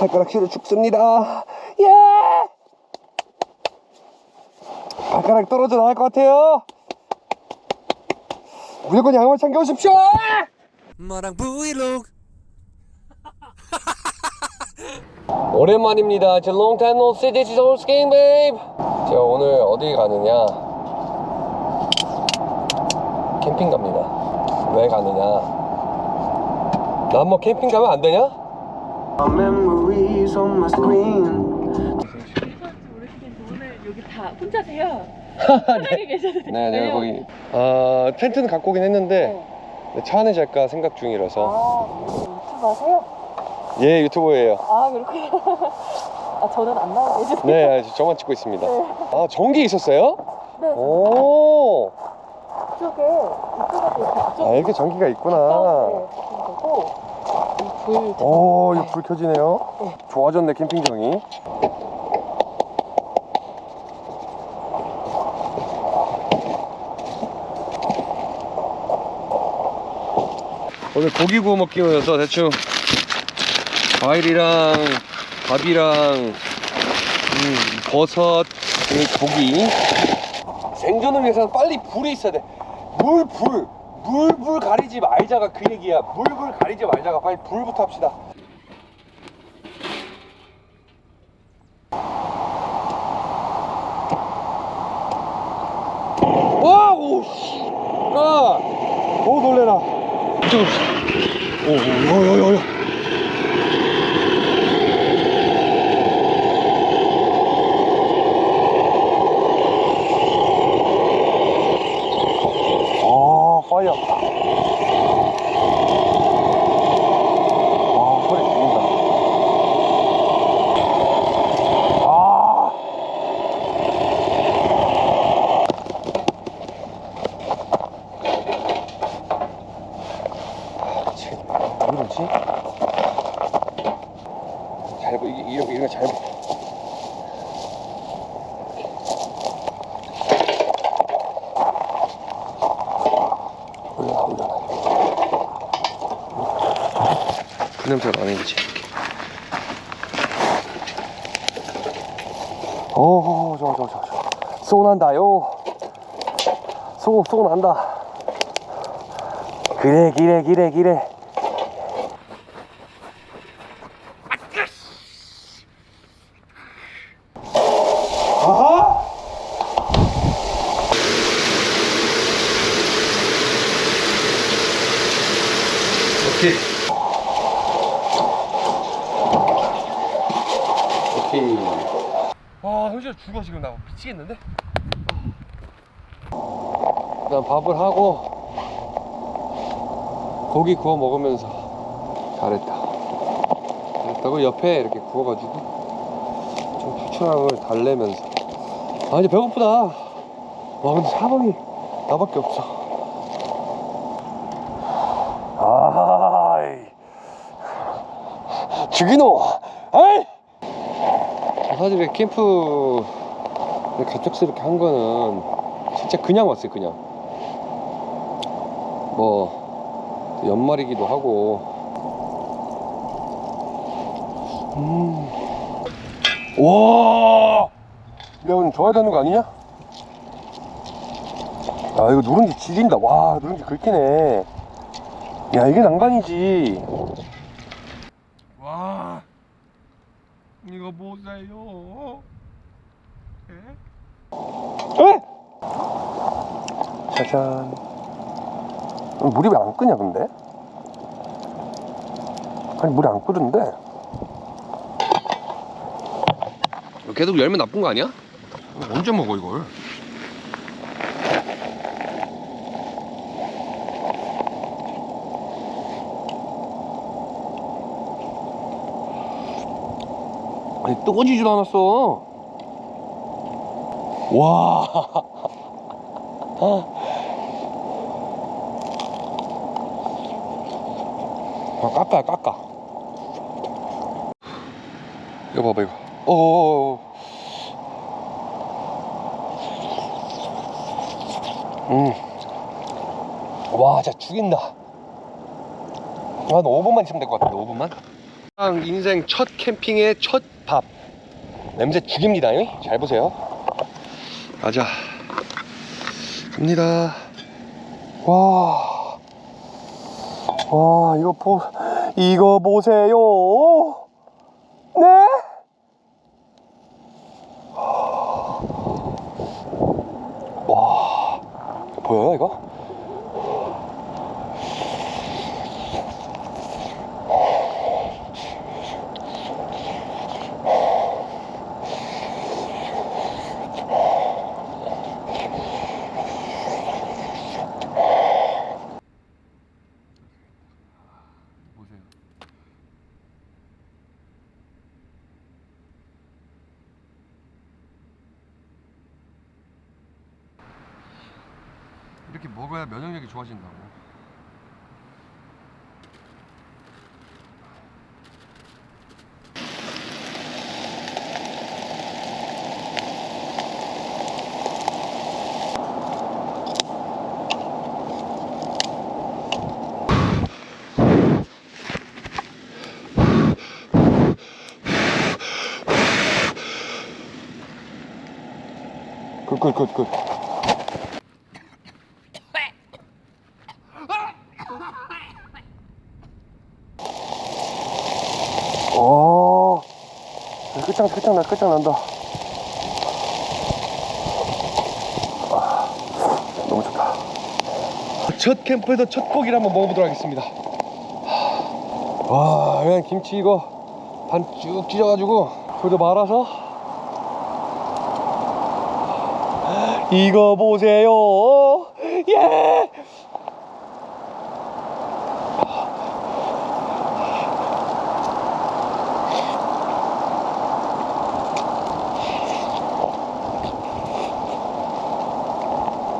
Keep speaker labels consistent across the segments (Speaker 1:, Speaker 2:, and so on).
Speaker 1: 발가락실을 죽습니다. 예! 발가락 떨어져 나갈 것 같아요. 무조건 양말 챙겨오십시오.
Speaker 2: 마랑 브이로그
Speaker 1: 오랜만입니다. 제 long time no see. This is old skin, babe. 제가 오늘 어디 가느냐? 캠핑 갑니다. 왜 가느냐? 난뭐 캠핑 가면 안 되냐?
Speaker 3: Memories on my screen.
Speaker 4: 모르시겠는데 오늘 여기 다 혼자세요? 편하게 계셔도 돼요.
Speaker 1: 네, 내가 거기 아 텐트는 갖고 오긴 했는데 차 안에 잘까 생각 중이라서
Speaker 4: 아, 유튜브 하세요?
Speaker 1: 예 유튜버예요.
Speaker 4: 아, 그렇군요. 아, 저는 안 나오고 계시네요.
Speaker 1: 네, 아, 저만 찍고 있습니다. 아 전기 있었어요?
Speaker 4: 네,
Speaker 1: 오,
Speaker 4: 앞쪽
Speaker 1: 아 이렇게 전기가 있구나.
Speaker 4: 네,
Speaker 1: 오, 이거 불 켜지네요. 좋아졌네 캠핑장이. 오늘 고기 구워 먹기로여서 대충 과일이랑 밥이랑 음, 버섯, 고기. 생존을 위해서는 빨리 불이 있어야 돼. 물, 불. 물, 불 가리지 말자가 그 얘기야. 물, 불 가리지 말자가 빨리 불부터 합시다. 와, 오, 씨. 아, 오, 놀래라. 이쪽으로. 오, 오, 오, 오, 오, 오. 아, 파이어. 아, 소리 죽인다. 아. 아, 미치겠네. 왜 이러지? 잘, 보- 이게, 이런, 이런 거잘 보. 올려놔, 올려놔. 그 냄새가 나는지. 오, 좋아, 좋아, 좋아, 좋아. 쏘 난다요. 쏘, 쏘 난다. 그래, 기래, 기래, 기래. 아하! 오케이. 오케이. 와, 현실 죽어 지금 나 미치겠는데? 일단 밥을 하고 고기 구워 먹으면서 잘했다. 잘했다고 옆에 이렇게 구워가지고 좀 후추향을 달래면서 아 이제 배고프다. 와 근데 사방이 나밖에 없어. 아이 죽이노 아이 사실 이렇게 캠프 갑작스럽게 한 거는 진짜 그냥 왔어요 그냥 뭐 연말이기도 하고 음. 와 야, 오늘 좋아야 되는 거 아니냐? 야, 이거 누룽지 지린다. 와, 누룽지 긁히네. 야, 이게 난간이지.
Speaker 2: 와 이 거 보세요
Speaker 1: 에? 짜잔. 어, 물이 왜 안 끄냐, 근데? 아니, 물이 안 끄는데? 계속 열면 나쁜 거 아니야? 언제 먹어, 이걸? 아니, 뜨거지지도 않았어. 와. 아, 깎아, 깎아. 이거 봐봐, 이거. 어어어어. 음. 와, 진짜 죽인다. 한 5분만 있으면 될 것 같은데, 5분만? 인생 첫 캠핑의 첫 밥. 냄새 죽입니다. 잉? 잘 보세요. 가자. 갑니다. 와. 와, 이거 보, 이거 보세요. 네? 와. 보여요, 이거? 먹어야 면역력이 좋아진다고. Good good good good. 오, 끝장 끝장나 끝장난다. 아, 너무 좋다. 첫 캠프에서 첫 고기를 한번 먹어보도록 하겠습니다. 와, 그냥 김치 이거 반 쭉 찢어가지고 그래도 말아서 이거 보세요. 예.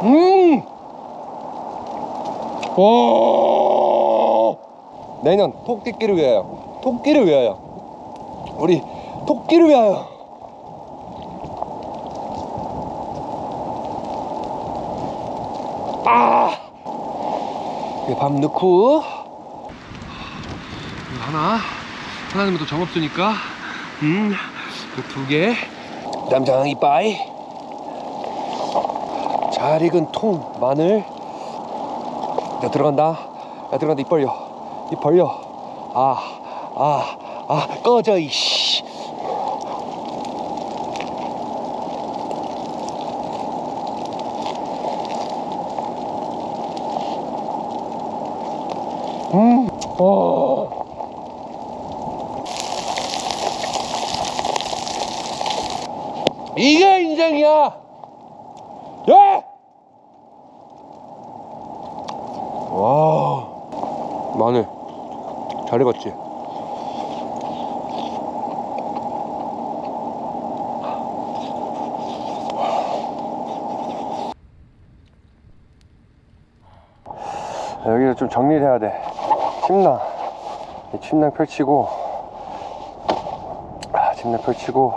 Speaker 1: 음. 오. 내년 토끼끼를 위하여. 토끼를 위하여. 우리 토끼를 위하여. 아! 이밥 넣고 하나 하나는 또 정 없으니까 음두개 쌈장 이빠이 잘 익은 통 마늘. 야 들어간다. 야 들어간다. 입 벌려. 입 벌려. 아 아 아 꺼져 이씨. 음, 어. 이게 인생이야. 예! 와, 마늘 잘 익었지. 여기를 좀 정리를 해야 돼. 침낭. 이 침낭 펼치고, 아, 침낭 펼치고,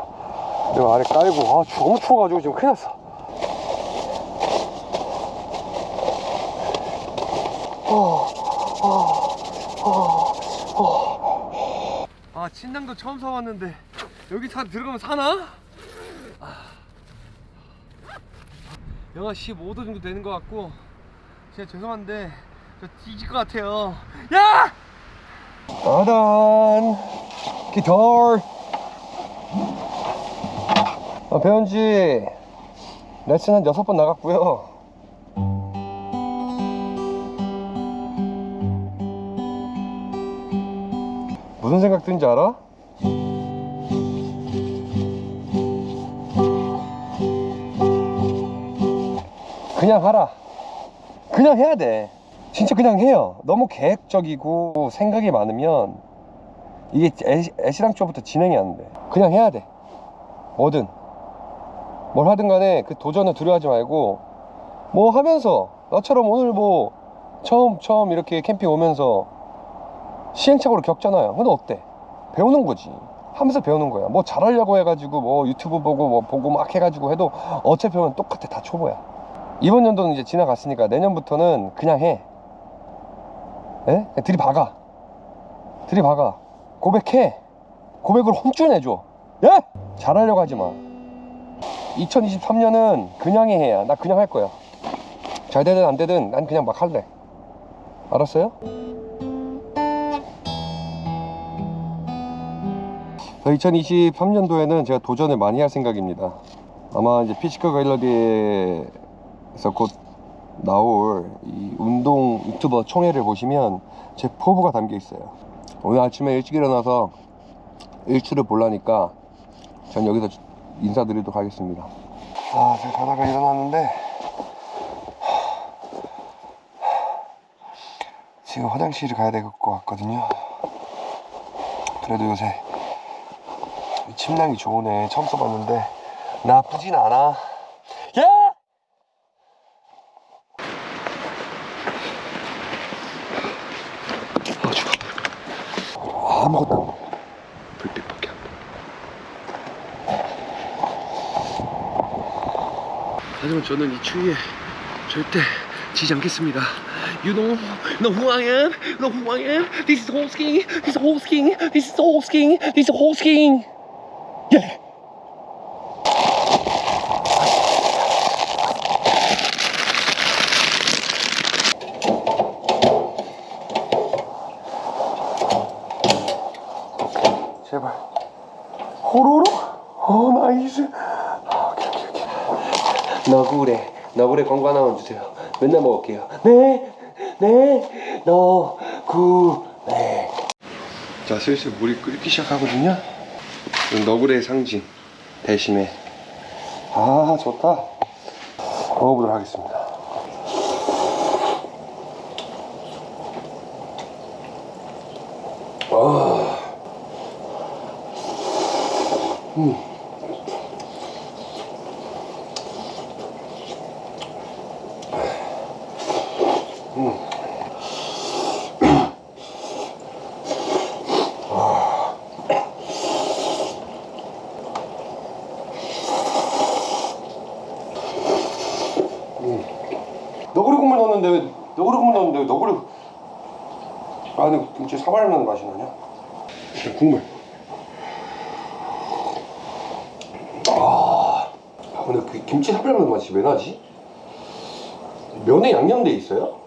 Speaker 1: 이거 아래 깔고, 아, 추- 너무 추워가지고 지금 큰일 났어. 아, 침낭도 처음 사왔는데, 여기 사, 들어가면 사나? 아. 영하 15도 정도 되는 것 같고, 진짜 죄송한데, 저 뒤질 것 같아요. 야! 아단 기타र 아, 배운 지 레슨 한 여섯 번 나갔고요 무슨 생각 드는지 알아? 그냥 하라. 그냥 해야 돼. 진짜 그냥 해요. 너무 계획적이고 생각이 많으면 이게 애- 애시당초부터 진행이 안돼. 그냥 해야 돼. 뭐든. 뭘 하든 간에 그 도전을 두려워하지 말고 뭐 하면서. 나처럼 오늘 뭐 처음 처음 이렇게 캠핑 오면서 시행착오를 겪잖아요. 근데 어때? 배우는 거지. 하면서 배우는 거야. 뭐 잘하려고 해가지고 뭐 유튜브 보고 뭐 보고 막 해가지고 해도 어차피 보면 똑같아. 다 초보야. 이번 연도는 이제 지나갔으니까 내년부터는 그냥 해. 예? 그냥 들이박아. 들이박아. 고백해. 고백을 내줘. 예? 잘하려고 하지 마. 2023년은 그냥의 해야. 나 그냥 할 거야. 잘 되든 안 되든 난 그냥 막 할래. 알았어요? 2023년도에는 제가 도전을 많이 할 생각입니다. 아마 이제 피지컬 갤러리에서 곧 나올 이 운동 유튜버 총회를 보시면 제 포부가 담겨 있어요. 오늘 아침에 일찍 일어나서 일출을 보려니까 전 여기서 인사드리도록 하겠습니다. 아 제가 자다가 일어났는데 지금 화장실을 가야 될 것 같거든요. 그래도 요새 이 침낭이 좋으네 처음 써봤는데 나쁘진 않아 예! 아 추워 아무것도 안 보여 불빛밖에 안 보여 하지만 저는 이 추위에 절대 지지 않겠습니다 You know, know who I am? Know who I am? This is Horse King. This is Horse King. This is Horse King. This is Horse King. Yeah. 제발. 호로로? 어, nice. 아, 오케이, 오케이, 오케이. 너구리, 너구리 광고 하나만 주세요. 맨날 먹을게요. 네, 네, 너구리. 자, 슬슬 물이 끓기 시작하거든요. 너구레의 상징 대신에 아 좋다. 먹어보도록 하겠습니다. 아, 음. 너구리 국물 넣었는데 왜 너구리 국물 넣었는데 왜 너구리 안에 김치 사발 나는 맛이 나냐? 국물. 아, 아, 근데 그 김치 사발 나는 맛이 왜 나지? 면에 양념돼 있어요?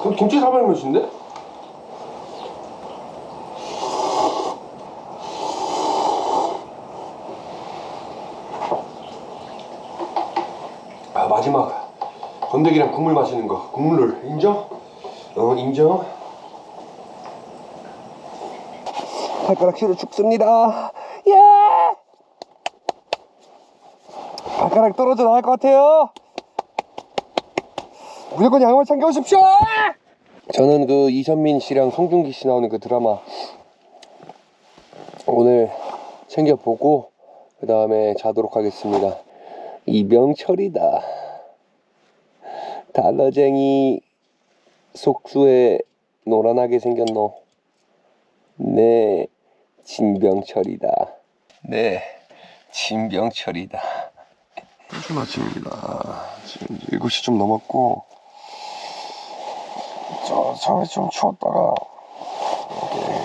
Speaker 1: 그 김치 사발 맛인데? 아 마지막 건더기랑 국물 마시는 거. 국물을. 인정? 어 인정? 발가락 뒤로 죽습니다. 예! 발가락 떨어져 나갈 것 같아요. 무조건 양말 챙겨오십시오. 저는 그 이선민 씨랑 송중기 씨 나오는 그 드라마 오늘 챙겨보고 그 다음에 자도록 하겠습니다. 이병철이다. 달러쟁이 속수에 노란하게 생겼노. 네, 진병철이다. 네, 진병철이다. 요즘 아침입니다. 지금 7시 좀 넘었고, 저, 처음에 좀 추웠다가, 이렇게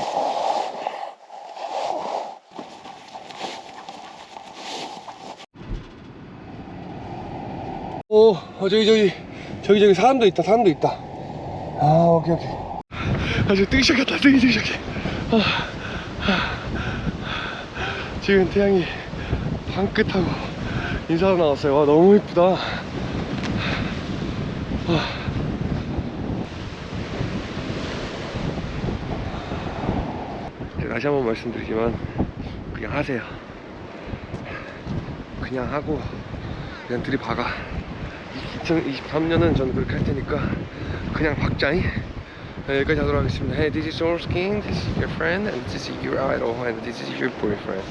Speaker 1: 오, 어, 저기, 저기, 저기, 저기, 사람도 있다, 사람도 있다. 아, 오케이, 오케이. 아, 저 뜨기 시작했다, 뜨기, 뜨기 시작해. 아, 아. 지금 태양이 방긋하고 인사하러 나왔어요. 와, 너무 이쁘다. 아. 다시 한번 말씀드리지만, 그냥 하세요. 그냥 하고, 그냥 들이박아. 2023년은 저는 그렇게 할 테니까 그냥 박자이 네, 여기까지 하도록 하겠습니다 Hey this is Source King This is your friend and this is your idol and this is your boyfriend